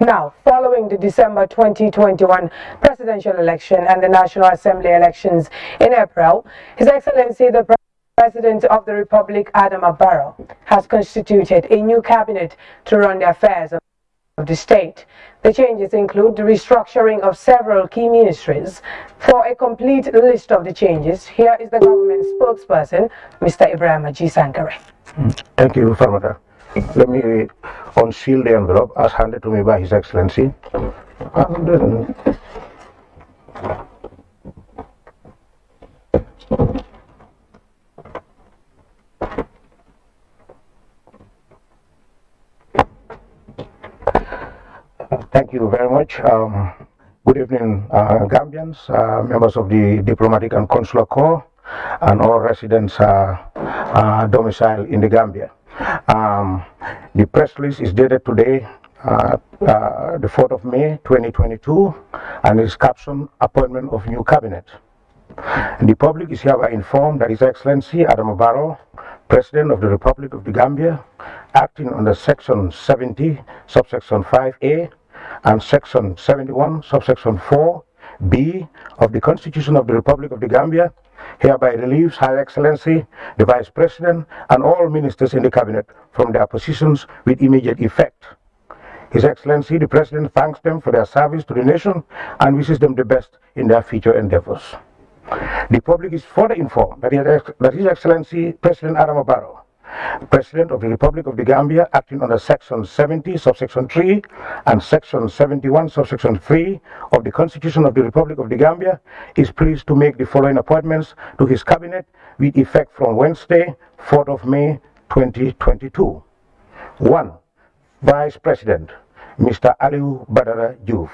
Now, following the December 2021 presidential election and the National Assembly elections in April, His Excellency the President of the Republic, Adam Abaro, has constituted a new cabinet to run the affairs of of the state. The changes include the restructuring of several key ministries. For a complete list of the changes, here is the government spokesperson, Mr. Ibrahim G. Mm, thank you, Father. Let me unseal the envelope as handed to me by His Excellency. And then Thank you very much. Um, good evening, uh, Gambians, uh, members of the Diplomatic and Consular Corps and all residents are, domiciled in the Gambia. Um, the press release is dated today, uh, uh, the 4th of May 2022, and is captioned Appointment of New Cabinet. the public is hereby informed that His Excellency Adam Barrow, President of the Republic of the Gambia, acting under Section 70, subsection 5A, and Section 71, subsection 4 B of the Constitution of the Republic of the Gambia, hereby relieves High Excellency, the Vice President, and all ministers in the Cabinet from their positions with immediate effect. His Excellency the President thanks them for their service to the nation and wishes them the best in their future endeavors. The public is further informed that His Excellency President Adam Barrow President of the Republic of the Gambia, acting under Section 70, subsection 3, and Section 71, subsection 3 of the Constitution of the Republic of the Gambia, is pleased to make the following appointments to his cabinet with effect from Wednesday, 4th of May 2022. 1. Vice President, Mr. Aliu Badara Juf.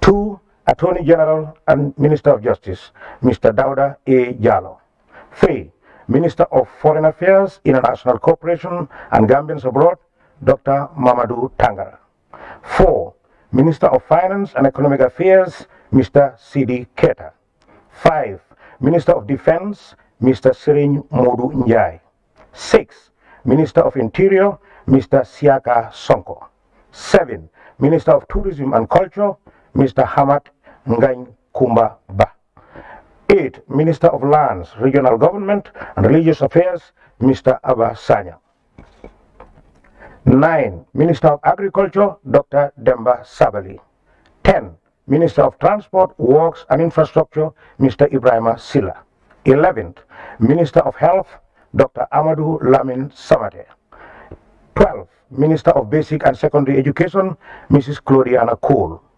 2. Attorney General and Minister of Justice, Mr. Dauda A. Jallo. 3. Minister of Foreign Affairs, International Cooperation and Gambians Abroad, Dr. Mamadou Tangara. 4. Minister of Finance and Economic Affairs, Mr. Sidi Keta. 5. Minister of Defense, Mr. Sirin Modu Njai. 6. Minister of Interior, Mr. Siaka Sonko. 7. Minister of Tourism and Culture, Mr. Hamad Ngain Kumba Ba. 8. Minister of Lands, Regional Government and Religious Affairs, Mr. Abba Sanya. 9. Minister of Agriculture, Dr. Demba Sabali. 10. Minister of Transport, Works and Infrastructure, Mr. Ibrahima Silla. 11th, Minister of Health, Dr. Amadou Lamin Samate. Twelve Minister of Basic and Secondary Education, Mrs. Gloriana Cole.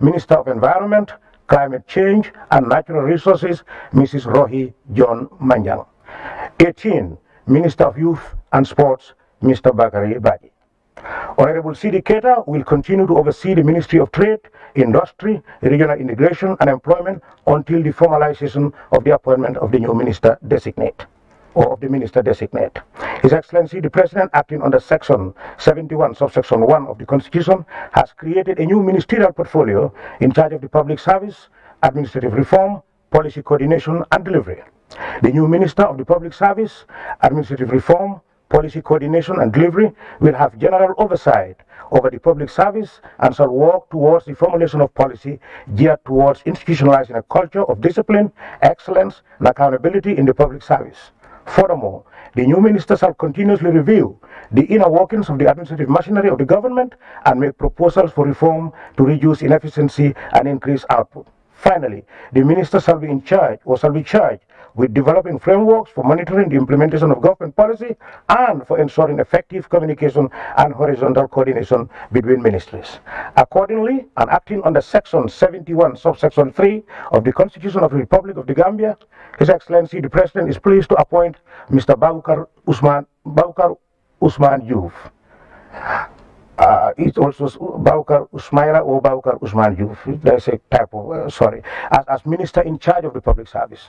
Minister of Environment, Climate Change and Natural Resources, Mrs. Rohi John Manjang. 18. Minister of Youth and Sports, Mr. Bakari Badi. Honorable CD Keta will continue to oversee the Ministry of Trade, Industry, Regional Integration and Employment until the formalization of the appointment of the new minister designate or of the minister designate. His Excellency the President, acting under Section 71, subsection 1 of the Constitution, has created a new ministerial portfolio in charge of the public service, administrative reform, policy coordination and delivery. The new Minister of the Public Service, Administrative Reform, Policy Coordination and Delivery will have general oversight over the public service and shall work towards the formulation of policy geared towards institutionalizing a culture of discipline, excellence, and accountability in the public service. Furthermore, the new minister shall continuously review the inner workings of the administrative machinery of the government and make proposals for reform to reduce inefficiency and increase output. Finally, the minister shall be in charge or shall be charged with developing frameworks for monitoring the implementation of government policy and for ensuring effective communication and horizontal coordination between ministries. Accordingly, and acting under Section 71, subsection 3 of the Constitution of the Republic of the Gambia, His Excellency the President is pleased to appoint Mr. Babukar Usman, Babukar Usman Youth uh, it also Baukar Usmaila or Baukar Usman Youth. That's a type of, uh, sorry, as, as minister in charge of the public service.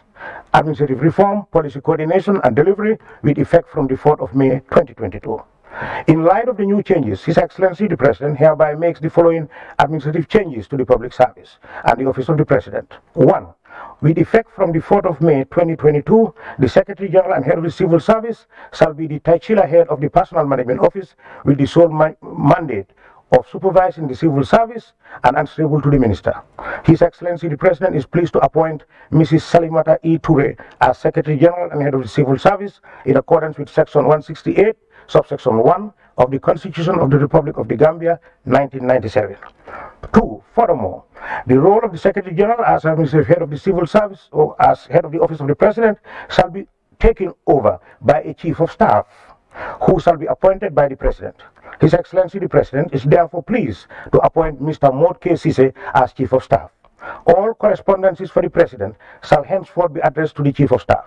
Administrative reform, policy coordination and delivery with effect from the 4th of May 2022. In light of the new changes, His Excellency the President hereby makes the following administrative changes to the public service and the office of the President. 1 with effect from the 4th of May 2022, the Secretary General and Head of the Civil Service shall be the titular head of the Personal Management Office with the sole ma mandate of supervising the civil service and answerable to the minister. His Excellency the President is pleased to appoint Mrs. Salimata E. Toure as Secretary General and Head of the Civil Service in accordance with Section 168, subsection 1 of the Constitution of the Republic of the Gambia, 1997. Two, furthermore, the role of the Secretary General as administrative head of the civil service or as head of the office of the president shall be taken over by a chief of staff who shall be appointed by the president. His Excellency the President is therefore pleased to appoint Mr. Mort K. Sise as Chief of Staff. All correspondences for the President shall henceforth be addressed to the Chief of Staff.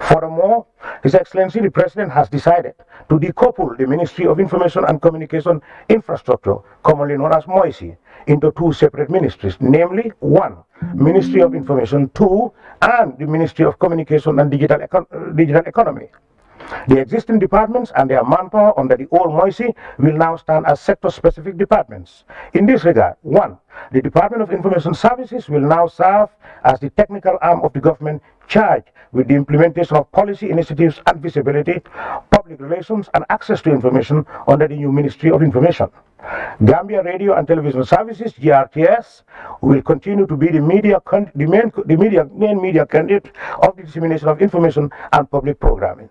Furthermore, His Excellency the President has decided to decouple the Ministry of Information and Communication Infrastructure, commonly known as MOISI, into two separate ministries, namely one, Ministry of Information, two, and the Ministry of Communication and Digital, Econ Digital Economy. The existing departments and their manpower under the old Moisi will now stand as sector-specific departments. In this regard, one, the Department of Information Services will now serve as the technical arm of the government charged with the implementation of policy initiatives and visibility, public relations and access to information under the new Ministry of Information. Gambia Radio and Television Services, GRTS, will continue to be the, media the, main, the media, main media candidate of the dissemination of information and public programming.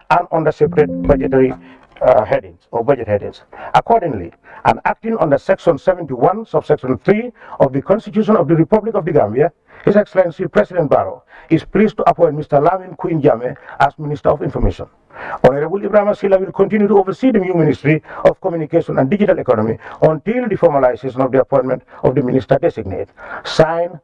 and under separate budgetary uh, headings or budget headings. Accordingly, and acting under Section 71, subsection 3 of the Constitution of the Republic of the Gambia, His Excellency President Barrow is pleased to appoint Mr. Lamin Queen Jame as Minister of Information. Honorable Ibrahim Sila will continue to oversee the new Ministry of Communication and Digital Economy until the formalization of the appointment of the Minister designate. Signed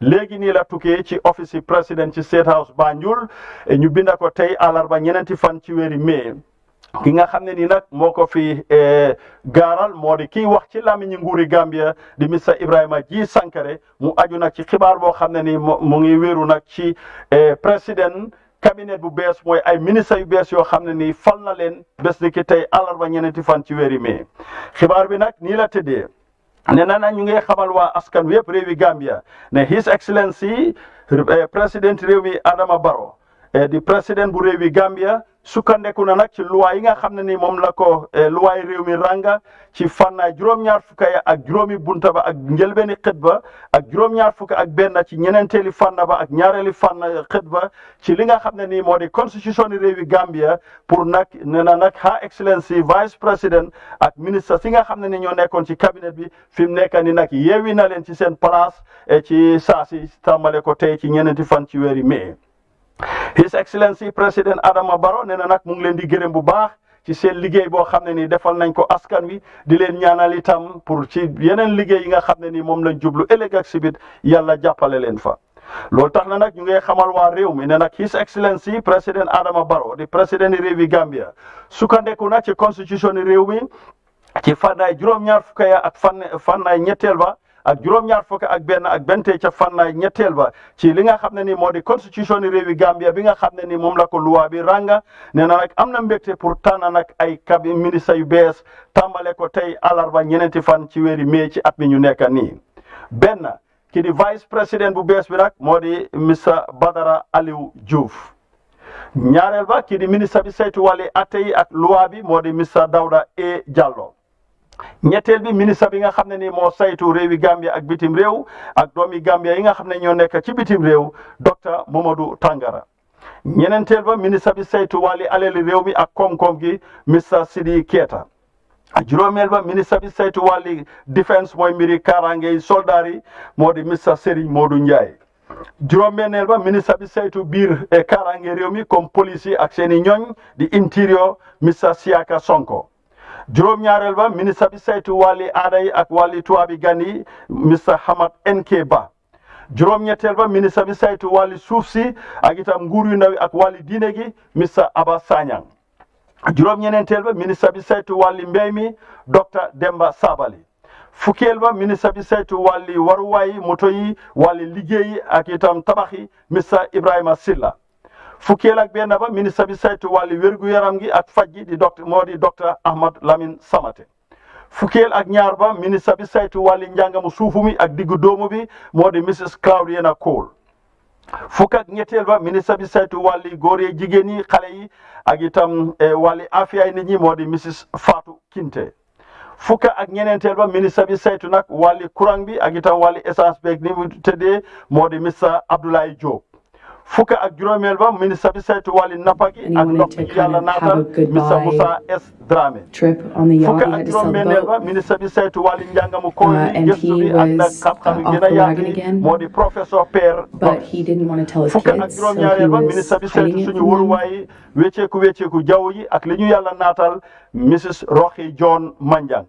léegi nii la tukkee ci office yi président ci State House Banjul ñu binda ko tey àllarba ñeneenti fan ci weeri mai ki nga xam ne nii nag moo ko fi gaaral moo di kii wax ci làmmiñi nguuri Gambia di Mr Ibrahima Ji Sankare mu aju nag ci xibaar boo xam ne nii mu ngi wéeru nag ci président cabinet bu bees mooy ay ministre yu bees yoo xam ne nii fal na leen bés ni ki tey àllarba ñeneenti fan ci weeri mai xibaar bi nag nii la tëddee ne na na ñu ngi xamal waa askan wi yëpp réewi Gambia ne His Excellency eh, président réew mi Adama Barrow eh, di président bu réewi Gambia sukkandeku na nag ci luwaa yi nga xam ne ni moom la ko eh, luwaay réew mi rànga ci fànnaay juróom-ñaar fukk ya ak juróomi bunta ba ak njëlbeeni xët ba ak juróom-ñaar fukk ak benn ci ñeneenteeli fànna ba ak ñaareeli fànna xët ba ci li nga xam ne nii moo di constitution yi réewi Gambia pour nag nee na nag ha excellence si vice président ak ministre si nga xam ne ni ñoo nekkoon ci cabinet bi fi mu nekk ni nag yeewi na leen ci seen place eh, ci saa si tàmbale ko tey ci ñeneenti fan ci weeri mai His Excellency président Adama Barrow nee na nag mu ngi leen di gërëm bu baax ci seen liggéey boo xam ne ni defal nañ ko askan wi di leen ñaanal itam pour ci yeneen liggéey yi nga xam ne ni moom lañ jublu ëllëg ak sibit yàlla jàppale leen fa loolu tax na nag ñu ngi xamal waa réew mi ne nag his excellency président Adama Barrow di président yi réew yi Gambia sukkandeku na ci constitution yi réew mi ci fànnaay juróom-ñaar fukk ya ak fànn fànnaay ñetteel ba ak juróom-ñaar fukk ak benn ak bente ca fànnaay ñetteel ba ci li nga xam ne ni moo di constitution yi réewi Gambia bi nga xam ne ni moom la ko luwaa bi ranga nee na nag am na mbégte pour tànn nag ay cabinet ministre yu bees tàmbale ko tey àllarba ñeneenti fan ci weeri mai ci at mi ñu nekk nii benn ki di vice président bu bees bi nag moo di Mr Badara Aliou Diouf ñaareel ba ki di ministre bi saytu wàlli atte yi ak loi bi moo di Mr Dawda E Jallow ñetteel bi ministre bi nga xam ne ni moo saytu réewi Gambia ak bitim réew ak doomi Gambia yi nga xam ne ñoo nekk ci bitim réew docteur Momodou Tangara ñeneenteel ba ministre bi saytu wàlli alali réew mi ak koom-koom gi Mr Sidi Keita juróomeel ba ministre bi saytu wàlli defense mooy mbiri kaaraange yi soldaar yi moo di Mr Serigne Modou Ndiaye juróom-benneel ba ministre bi saytu biir e kaaraange réew mi comme police yi ak seen i ñooñ di interior Mr Siaka Sonko juróom-ñaareel ba ministre bi saytu wàlli aada yi ak wàlli tuwaabi gan yi Mr Hamad NK Ba juróom-ñetteel ba ministre bi saytu wàlli suuf si ak itam nguur yu ndaw yi ak wàlli diine gi Mr Aba Sanyang juróom-ñeneenteel ba ministre bi saytu wàlli mbéy mi docteur Demba Sabali fukkeel ba ministre bi saytu wàlli waruwaay yi moto yi wàlli liggéey yi ak itam tabax yi Mr Ibrahima Silla fukkeel ak benn ba ministre bi saytu wàlli wérgu yaram gi ak faj gi di docteur moo di docteur Ahmad Lamine Samate fukkeel ak ñaar ba ministre bi saytu wàlli njàngamu suufu mi ak diggu doomu bi moo di Mrs Claudiana Cole fukk ak ñetteel ba ministre bi saytu wàlli góor yi jigéen yi xale yi ak itam eh, wàlli afiyaay nit ñi moo di Mrs Fatou Kinte fukk ak ñeneenteel ba ministre bi saytu nag wàlli courant bi ak itam wàlli essence beeg ni mu tëddee moo di Mr Abdoulaye Diop fukk ak juróomeel ba ministre bi saytu wàlli nappa gi ak ndox mi yàlla naatal Mr Moussa S Dramé fukk ak juróom-benneel ba ministre bi saytu wàlli njàngamu koy uh, ni gëstu bi ak nag xam-xam uh, gën a yaatu moo di professeur Pierre Gomis fukk ak juróom-ñaareel ba ministre bi saytu suñu wóoruwaay wécceeku wécceeku jaww yi ak li ñu yàlla naatal Mrs Roxi John Manjang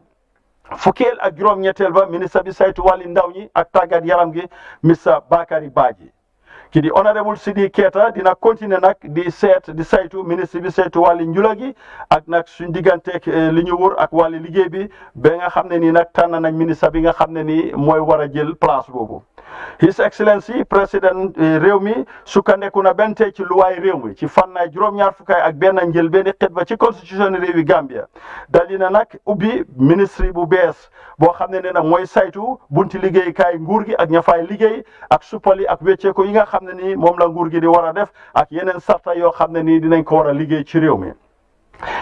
fukkeel ak juróom-ñetteel ba ministre bi saytu wàlli ndaw ñi ak tàggat yaram gi Mr Bakary Badji ki di honorable Sidi Keita dina continuer nag di seet di saytu ministre bi saytu wàlli njula gi ak nag suñ digganteeg li ñu wër ak wàlli liggéey bi ba nga xam ne nii nag tànn nañ ministre bi nga xam ne nii mooy war a jël place boobu. His Excellency président réew mi sukkandeku na benn tey ci luwaay réew mi ci fànnaay juróom-ñaar fukkaay ak benn njël benn xët ba ci constitution réewi Gambia dali na nag ubbi ministre bu bees boo xam ne nee na mooy saytu bunti liggéeykaay nguur gi ak ña fay liggéey ak suppali ak wecceeku yi nga xam ne nii moom la nguur gi di war a def ak yeneen sarta yoo xam ne nii dinañ ko war a liggéey ci réew mi.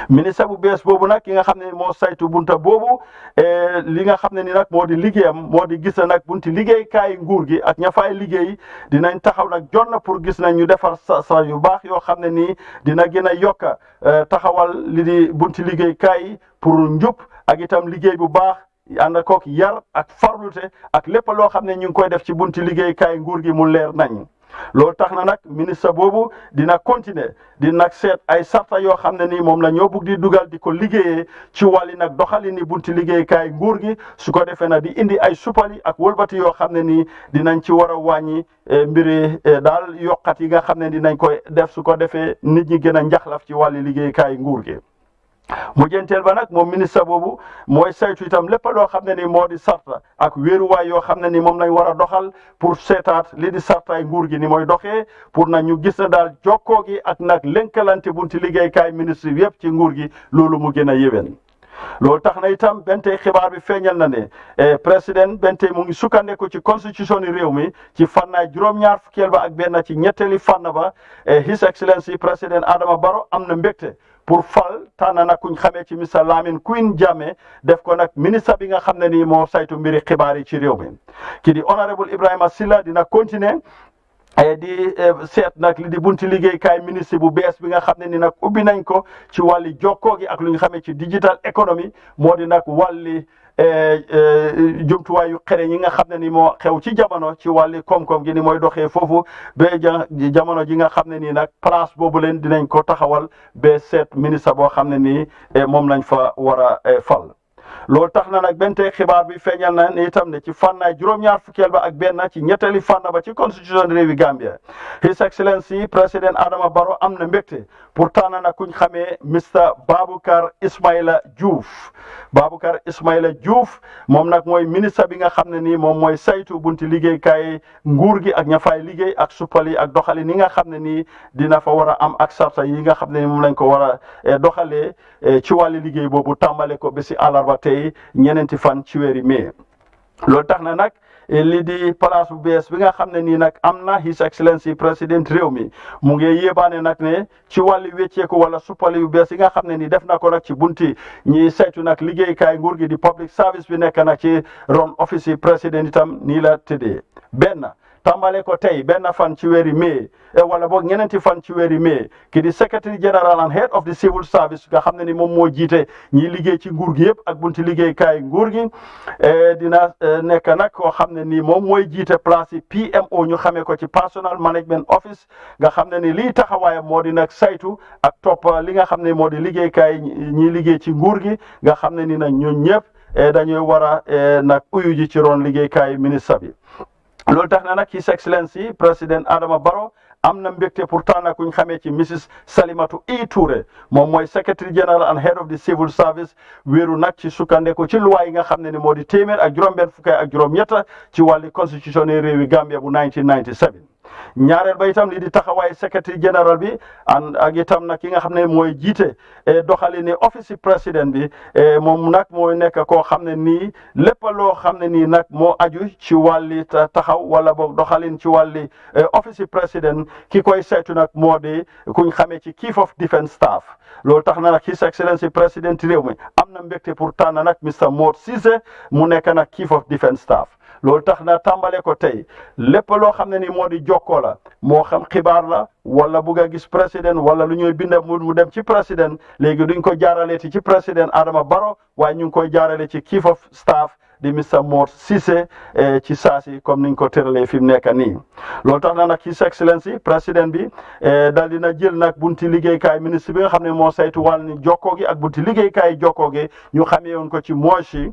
ministre bu bees boobu nag ki nga xam ne moo saytu bunta boobu eh, li nga xam ne ni nag moo di liggéeyam moo di gis na nag bunti liggéeykaay nguur gi ak ña fay liggéey dinañ taxaw nag jot na pour gis nañ ñu defar sa sa yu baax yoo xam ne nii dina gën a yokk eh, taxawal li di bunti liggéeykaay pour njub ak itam liggéey bu baax ànd kook yar ak farlute ak lépp loo xam ne ñu ngi koy def ci bunti liggéeykaay nguur gi mu leer nañ loolu tax na nag ministre boobu dina continuer di nag seet ay sarta yoo xam ne nii moom la ñoo bugg di dugal di ko liggéeyee ci wàlli nag doxali ni bunti liggéeykaay nguur gi su ko defee nag di indi ay suppali ak wëlbati yoo xam ne nii dinañ ci war a wàññi eh, mbiri eh, daal yokkat yi nga xam ne dinañ koy def su ko defee nit ñi gën a njaxlaf ci wàlli liggéeykaay nguur gi mujjanteel ba nag moom ministre boobu mooy saytu itam lépp loo xam ne ni moo di sarta ak wéeruwaay yoo xam ne ni moom lañ war a doxal pour seetaat li di sartaay nguur gi ni mooy doxee pour na ñu gis na daal jokkoo gi ak nag lënkalante bunti liggéeykaay ministre yëpp ci nguur gi loolu mu gën a yéwén loolu tax na itam benn tey xibaar bi feeñal na ne eh, président benn tey mu ngi sukkandiku ci constitution ni réew mi ci fànnaay juróom-ñaar fukkeel ba ak benn ci ñetteeli fànn ba eh, his excellency président Adama Barrow am na mbégte pour fal tànn nag kuñ xamee ci Mr Lamin Queen Jammeh def ko nag ministre bi nga xam ne nii moo saytu mbiri xibaar yi ci réew mi ki di honorable Ibrahima Silla dina continuer Eh, di eh, seet nag li di bunti liggéeykaay ministre bu bees bi nga xam ne ni nag ubbi nañ ko ci wàlli jokkoo gi ak lu ñu xamee ci digital économie moo di nag wàlli eh, eh, jumtuwaay yu xere ñi nga xam ne ni moo xew ci jamono ci wàlli koom-koom gi ni mooy doxee foofu ba jamono ji nga xam ne nii nag place boobu leen dinañ ko taxawal ba seet ministre boo xam ne nii eh, moom lañ fa war a fal loolu tax na nag benn tey xibaar bi feeñal na ni itam ne ci fànnaay juróom-ñaar fukkeel ba ak benn ci ñetteeli fànn ba ci constitution réewi Gambia His Excellency président Adama Barrow am na mbégte pour tànn na kuñ xamee Mister Baboucarr Ismaila Diouf Baboucarr Ismaila Diouf moom nag mooy ministre bi nga xam ne nii moom mooy saytu bunti liggéeykaay nguur gi ak ña fay liggéey ak suppali ak doxali ni nga xam ne nii dina fa war a am ak sarta yi nga xam ne moom lañ ko war a eh, doxalee eh, ci wàllu liggéey boobu tàmbale ko ba si àllarba tey ñeneenti fan ci weeri mai loolu tax na nag li di place bu bees bi nga xam ne nii nag am na his excellency président réew mi mu ngi yéebaane nag ne ci wàllu wécceeku wala suppali yu bees yi nga xam ne nii def na ko nag ci bunti ñi saytu nag liggéeykaay nguur gi di public service bi nekk nag ci ron office yi président itam nii la tëddee benn tàmbale ko tey benn fan ci weeri mai e wala boog ñeneenti fan ci weeri mai ki di secretary general and head of the civil service nga xam ne ni moom moo jiite ñiy liggéey ci nguur gi yëpp ak bunti liggéeykaay nguur gi e dina e, nekk nag koo xam ne ni moom mooy jiite place yi PMO ñu xamee ko ci personal management office nga xam ne ni lii taxawaayam moo di nag saytu ak topp li nga xam ne moo di liggéeykaay ñiy liggéey ci nguur gi nga xam ne ni nag ñun ñëpp e, dañuy war a e, nag uyu ji ci roon liggéeykaay ministre bi loolu tax na nag His Excellency président Adama Barrow am na mbégte pour tànn ku ñu xamee ci Mrs Salimatu E Touré moom mooy secretary general and head of the civil service wéeru nag ci sukkandeku ci loi yi nga xam ne ni moo di téeméer ak juróom-benn fukki ak juróom-ñetta ci wàlli constitution yi réewi Gambia bu 1997 ñaareel ba itam lii di taxawaay secretary general bi an ak itam nag ki nga xam ne mooy jiite eh, doxali ni office yi président bi eh, moom nag mooy nekk koo xam ne nii lépp loo xam ne nii nag moo aju ci wàlli ta- taxaw wala boog doxalin ci wàlli eh, office yi président ki koy saytu nag moo di kuñ xamee ci chief of defence staff loolu tax na nag his excellence yi président réew mi am na mbégte pour tànn nag Mr Mor Cissé mu nekk nag chief of defence staff loolu tax na tàmbale ko tey lépp loo xam ne ni moo di jokkoo la moo xam xibaar la wala bugg a gis président wala lu ñuy binda mu dem ci président léegi duñ ko jaarale ti ci président Adama Barrow waaye ñu ngi koy jaarale ci chief of staff di Mr Mor Cissé eh, ci saasi comme niñ ko tëralee fi mu nekk nii loolu tax na nag His Excellency président bi eh, dal dina jël nag bunti liggéeykaay ministre bi nga xam ne moo saytu wàll ni jokkoo gi ak bunti liggéeykaay jokkoo gi ñu xamee woon ko ci Moshi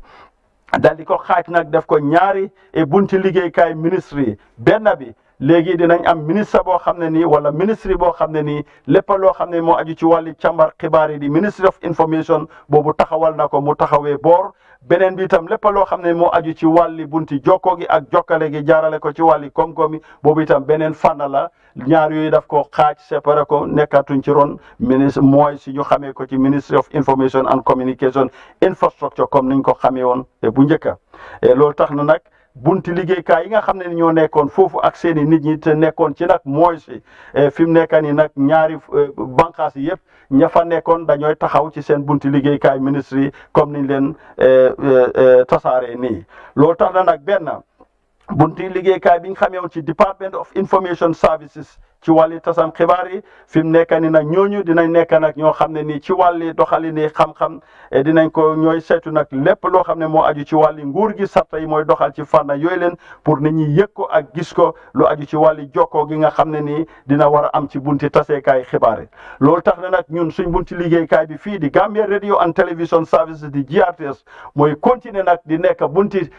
dal di ko xaaj nag def ko ñaari e bunti liggéeykaay ministre yi benn bi léegi dinañ am ministre boo xam ne nii wala ministre boo xam ne nii lépp loo xam ne moo aju ci wàlli càmbar xibaar yi di ministry of information boobu taxawal na ko mu taxawee boor beneen bi itam lépp loo xam ne moo aju ci wàlli bunti jokkoo gi ak jokkale gi jaarale ko ci wàlli koom-koom yi boobu itam beneen fànn la ñaar yooyu daf ko xaaj séparé ko nekkatuñ ci ron ministre mooy si ñu xamee ko ci ministry of information and communication infrastructure comme niñ ko xamee woon eh, bu njëkk a eh, loolu tax na nag bunti liggéeykaay yi nga xam ne ñoo nekkoon foofu ak seen i nit ñi te nekkoon ci nag mooy si eh, fi mu nekk nii nag ñaari bànqaas yi yëpp ña fa nekkoon dañooy taxaw ci seen bunti liggéeykaay ministre yi comme niñ leen tasaaree nii loolu tax na nag benn. bunti liggéeykaay bi ñu xamee woon ci Department of Information Services ci wàlli tasam xibaar yi fi mu nekk ni nag ñooñu dinañ nekk nag ñoo xam ne nii ci wàlli doxali ni xam-xam eh, dinañ ko ñooy saytu nag lépp loo xam ne moo aju ci wàlli nguur gi sarta yi mooy doxal ci fànna yooyu leen pour nit ñi yëg ko ak gis ko lu aju ci wàlli jokkoo gi nga xam ne nii dina war a am ci bunti taseekaay xibaar yi loolu tax na nag ñun suñ bunti liggéeykaay bi fii di Gambia Radio and Television Services di GRTS mooy continuer nag di nekk bunti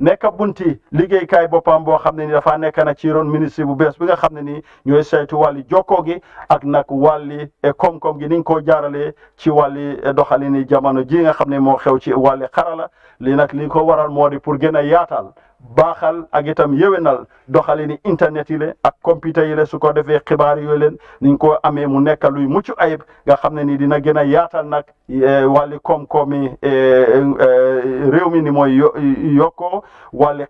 nekk bunti liggéeykaay boppam boo xam ne ni dafa nekk nag ci ron ministre bu bees bi nga xam ne nii ñooy saytu wàlli jokkoo gi ak nag wàlli eh, koom-koom gi niñ koo jaaralee ci wàlli eh, doxalini jamono ji nga xam ne moo xew ci wàlli xarala li nag li ko waral moo di pour gën a yaatal baaxal ak itam yéwénal doxalini internet yi le ak computer yi le su ko defee xibaar yooyu leen niñ ko amee mu nekk luy mucc ayib nga xam ne nii dina gën a yaatal nag wàlli koom-koom yi réew mi ni mooy yo yokkoo wàlli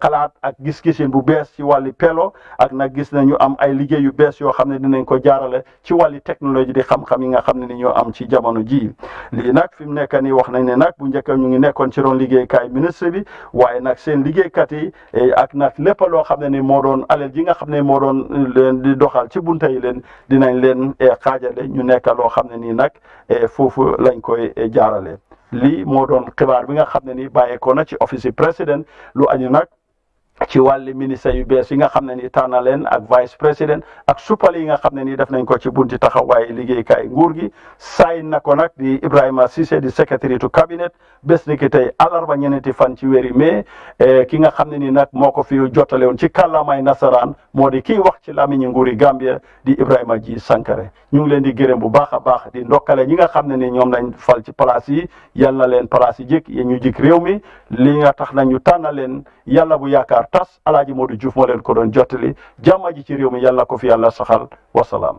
xalaat ak gis-gisin bu bees ci wàlli pelo ak nag gis nañu am ay liggéey yu bees yoo xam ne dinañ ko jaarale ci wàlli technologie di xam-xam yi nga xam ne ni ñoo am ci jamono ji lii nag fi mu nekk nii wax nañ ne nag bu njëkk ñu ngi nekkoon ci roon liggéeykaay ministre bi waaye nag seen liggéeykat yi ak nag lépp loo xam ne ni moo doon alal ji nga xam ne moo doon leen di doxal ci bunta yi leen dinañ leen xaajale ñu nekk loo xam ne nii nag eh, foofu lañ koy eh, jaarale lii moo doon xibaar bi nga xam ne ni bàyyeekoo na ci office yi président lu añu nag ci wàlli ministre yu bees yi nga xam ne ni tànn na leen ak vice président ak suppal yi nga xam ne ni def nañ ko ci bunti taxawaay liggéeykaay nguur gi saay na ko nag di Ibrahima Cissé di secrétaire to cabinet bés ni ki tey alarba ñeneenti fan ci weeri mai eh, ki nga xam ne ni nag moo ko fi jottale woon ci kàllaamay nasaraan moo di kii wax ci làmmiñi nguuri Gambia di Ibrahima Ji Sankare ñu ngi leen di gërëm bu baax a baax di ndokkale ñi nga xam ne ni ñoom lañ fal ci place yi yal na leen place yi jik yéen ñu jik réew mi li nga tax na ñu tànn leen yàlla bu yaakaar tas alaaji Modou Diouf moo leen ko doon jottali jàmm ji ci réew mi yal na ko fi yàlla saxal wasalaam